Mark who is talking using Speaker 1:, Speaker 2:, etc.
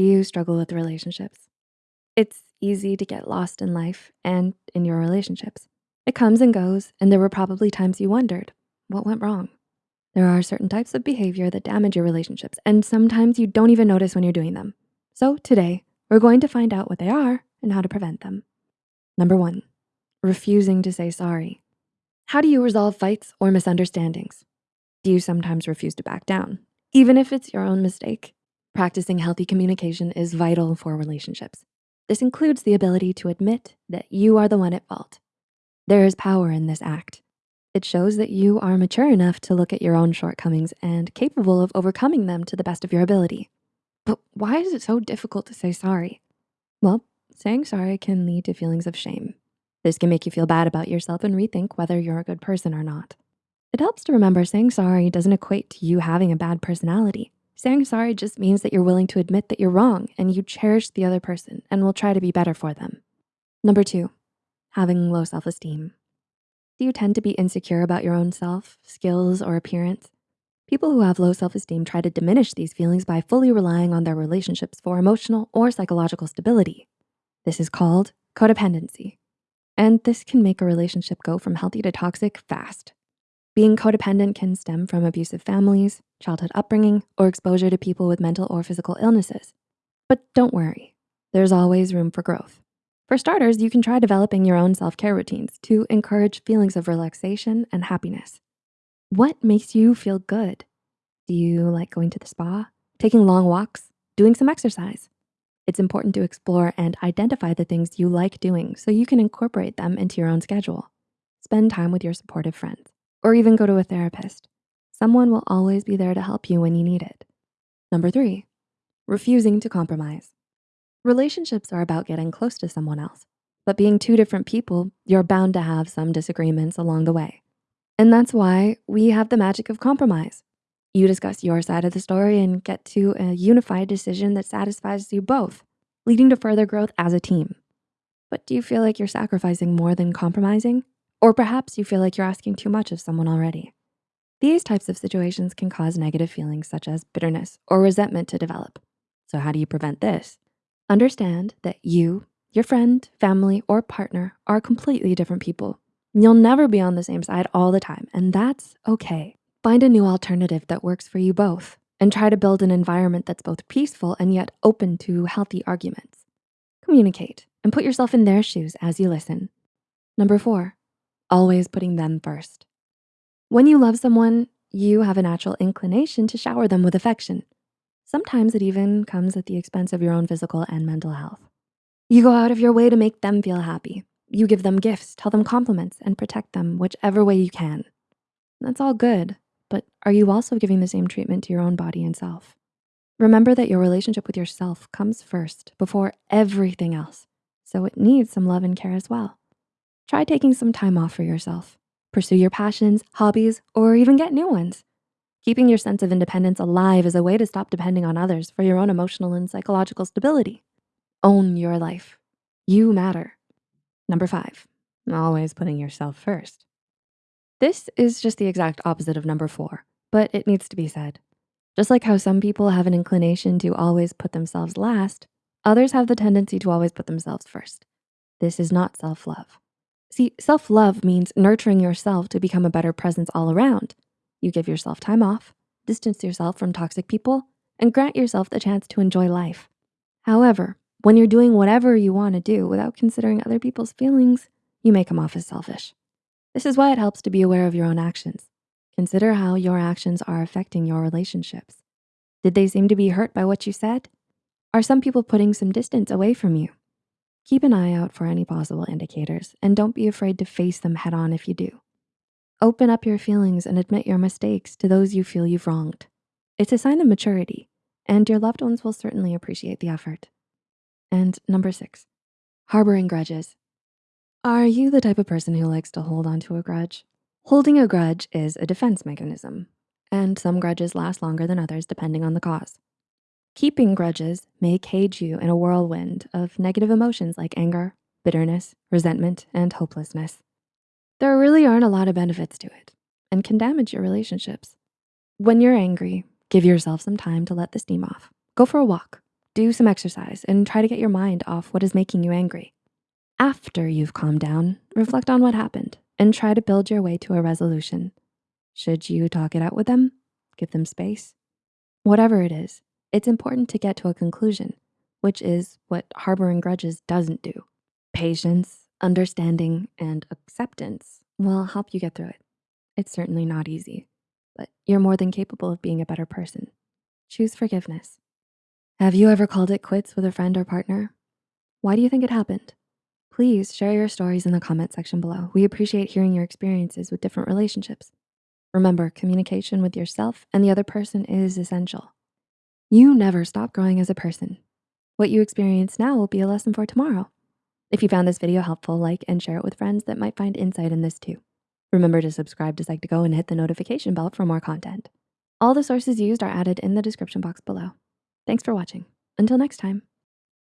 Speaker 1: Do you struggle with relationships? It's easy to get lost in life and in your relationships. It comes and goes, and there were probably times you wondered, what went wrong? There are certain types of behavior that damage your relationships, and sometimes you don't even notice when you're doing them. So today, we're going to find out what they are and how to prevent them. Number one, refusing to say sorry. How do you resolve fights or misunderstandings? Do you sometimes refuse to back down, even if it's your own mistake? Practicing healthy communication is vital for relationships. This includes the ability to admit that you are the one at fault. There is power in this act. It shows that you are mature enough to look at your own shortcomings and capable of overcoming them to the best of your ability. But why is it so difficult to say sorry? Well, saying sorry can lead to feelings of shame. This can make you feel bad about yourself and rethink whether you're a good person or not. It helps to remember saying sorry doesn't equate to you having a bad personality. Saying sorry just means that you're willing to admit that you're wrong and you cherish the other person and will try to be better for them. Number two, having low self-esteem. Do you tend to be insecure about your own self, skills, or appearance? People who have low self-esteem try to diminish these feelings by fully relying on their relationships for emotional or psychological stability. This is called codependency. And this can make a relationship go from healthy to toxic fast. Being codependent can stem from abusive families, childhood upbringing, or exposure to people with mental or physical illnesses. But don't worry, there's always room for growth. For starters, you can try developing your own self-care routines to encourage feelings of relaxation and happiness. What makes you feel good? Do you like going to the spa, taking long walks, doing some exercise? It's important to explore and identify the things you like doing so you can incorporate them into your own schedule. Spend time with your supportive friends or even go to a therapist. Someone will always be there to help you when you need it. Number three, refusing to compromise. Relationships are about getting close to someone else, but being two different people, you're bound to have some disagreements along the way. And that's why we have the magic of compromise. You discuss your side of the story and get to a unified decision that satisfies you both, leading to further growth as a team. But do you feel like you're sacrificing more than compromising? Or perhaps you feel like you're asking too much of someone already. These types of situations can cause negative feelings such as bitterness or resentment to develop. So how do you prevent this? Understand that you, your friend, family, or partner are completely different people. You'll never be on the same side all the time, and that's okay. Find a new alternative that works for you both and try to build an environment that's both peaceful and yet open to healthy arguments. Communicate and put yourself in their shoes as you listen. Number four, always putting them first. When you love someone, you have a natural inclination to shower them with affection. Sometimes it even comes at the expense of your own physical and mental health. You go out of your way to make them feel happy. You give them gifts, tell them compliments, and protect them whichever way you can. That's all good, but are you also giving the same treatment to your own body and self? Remember that your relationship with yourself comes first before everything else, so it needs some love and care as well. Try taking some time off for yourself. Pursue your passions, hobbies, or even get new ones. Keeping your sense of independence alive is a way to stop depending on others for your own emotional and psychological stability. Own your life. You matter. Number five, always putting yourself first. This is just the exact opposite of number four, but it needs to be said. Just like how some people have an inclination to always put themselves last, others have the tendency to always put themselves first. This is not self-love. See, self-love means nurturing yourself to become a better presence all around. You give yourself time off, distance yourself from toxic people, and grant yourself the chance to enjoy life. However, when you're doing whatever you wanna do without considering other people's feelings, you may come off as selfish. This is why it helps to be aware of your own actions. Consider how your actions are affecting your relationships. Did they seem to be hurt by what you said? Are some people putting some distance away from you? Keep an eye out for any possible indicators and don't be afraid to face them head on if you do. Open up your feelings and admit your mistakes to those you feel you've wronged. It's a sign of maturity and your loved ones will certainly appreciate the effort. And number six, harboring grudges. Are you the type of person who likes to hold onto a grudge? Holding a grudge is a defense mechanism, and some grudges last longer than others depending on the cause. Keeping grudges may cage you in a whirlwind of negative emotions like anger, bitterness, resentment, and hopelessness. There really aren't a lot of benefits to it and can damage your relationships. When you're angry, give yourself some time to let the steam off. Go for a walk, do some exercise and try to get your mind off what is making you angry. After you've calmed down, reflect on what happened and try to build your way to a resolution. Should you talk it out with them? Give them space? Whatever it is, it's important to get to a conclusion, which is what harboring grudges doesn't do. Patience, understanding, and acceptance will help you get through it. It's certainly not easy, but you're more than capable of being a better person. Choose forgiveness. Have you ever called it quits with a friend or partner? Why do you think it happened? Please share your stories in the comment section below. We appreciate hearing your experiences with different relationships. Remember, communication with yourself and the other person is essential. You never stop growing as a person. What you experience now will be a lesson for tomorrow. If you found this video helpful, like and share it with friends that might find insight in this too. Remember to subscribe to Psych2Go and hit the notification bell for more content. All the sources used are added in the description box below. Thanks for watching. Until next time.